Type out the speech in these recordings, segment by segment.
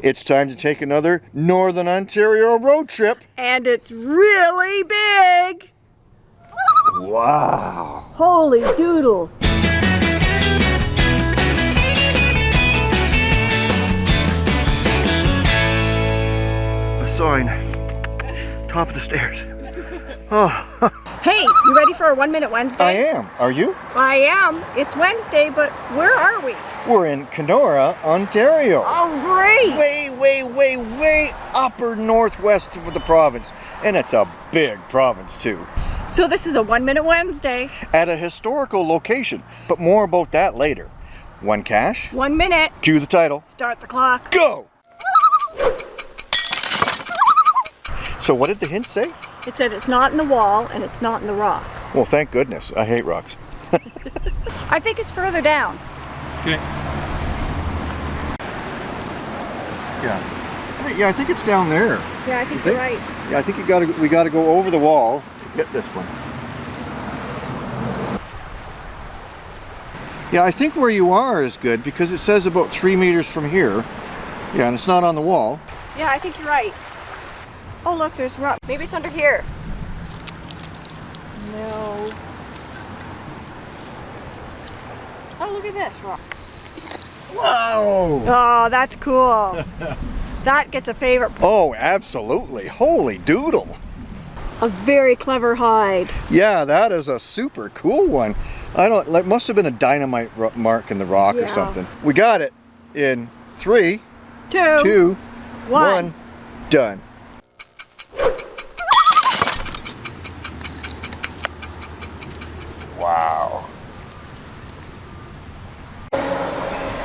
It's time to take another Northern Ontario road trip. And it's really big. Wow. Holy doodle. A sign. Top of the stairs. Oh. Hey, you ready for a One Minute Wednesday? I am. Are you? I am. It's Wednesday, but where are we? We're in Kenora, Ontario. Oh, great. Way, way, way, way upper northwest of the province. And it's a big province too. So this is a One Minute Wednesday. At a historical location, but more about that later. One cache, One minute. cue the title, Start the clock. go! So what did the hint say? It said it's not in the wall and it's not in the rocks. Well, thank goodness. I hate rocks. I think it's further down. Okay. Yeah. Yeah, I think it's down there. Yeah, I think You you're think? right. Yeah, I think you gotta we gotta go over the wall to get this one. Yeah, I think where you are is good because it says about three meters from here. Yeah, and it's not on the wall. Yeah, I think you're right. Oh, look, there's rock. Maybe it's under here. No. Oh, look at this rock. Whoa! Oh, that's cool. that gets a favorite. Oh, absolutely. Holy doodle. A very clever hide. Yeah, that is a super cool one. I don't, like, must have been a dynamite mark in the rock Yeah. or something. We got it in three, Two. two, One. one, done. Wow.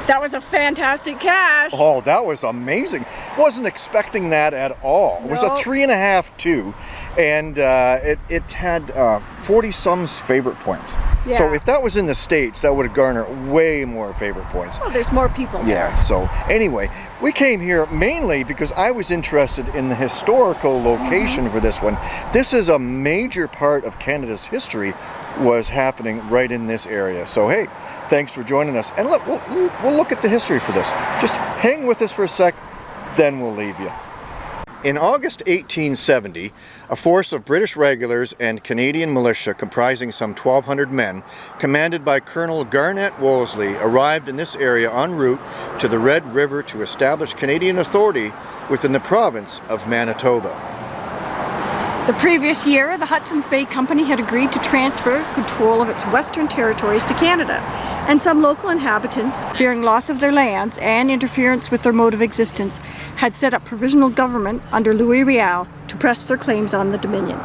That was a fantastic cache. Oh, that was amazing. Wasn't expecting that at all. It was a three and a half, two, and uh, it, it had uh, 40 some favorite points. So if that was in the States, that would have garnered way more favorite points. Oh, there's more people Yeah, there. so anyway, we came here mainly because I was interested in the historical location mm-hmm. for this one. This is a major part of Canada's history was happening right in this area. So hey, thanks for joining us. And look, we'll, we'll look at the history for this. Just hang with us for a sec, then we'll leave you. In August 1870, a force of British regulars and Canadian militia comprising some 1,200 men, commanded by Colonel Garnet Wolseley, arrived in this area en route to the Red River to establish Canadian authority within the province of Manitoba. The previous year, the Hudson's Bay Company had agreed to transfer control of its western territories to Canada, and some local inhabitants, fearing loss of their lands and interference with their mode of existence, had set up provisional government under Louis Riel to press their claims on the Dominion.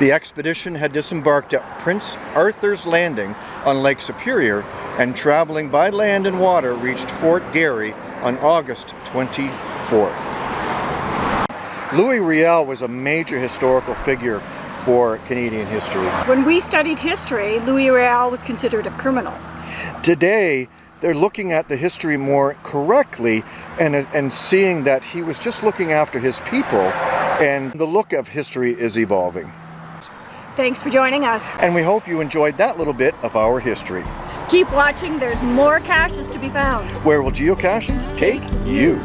The expedition had disembarked at Prince Arthur's Landing on Lake Superior and traveling by land and water reached Fort Garry on August 24th. Louis Riel was a major historical figure for Canadian history. When we studied history, Louis Riel was considered a criminal. Today, they're looking at the history more correctly and, and seeing that he was just looking after his people and the look of history is evolving. Thanks for joining us. And we hope you enjoyed that little bit of our history. Keep watching, there's more caches to be found. Where will geocaching take you?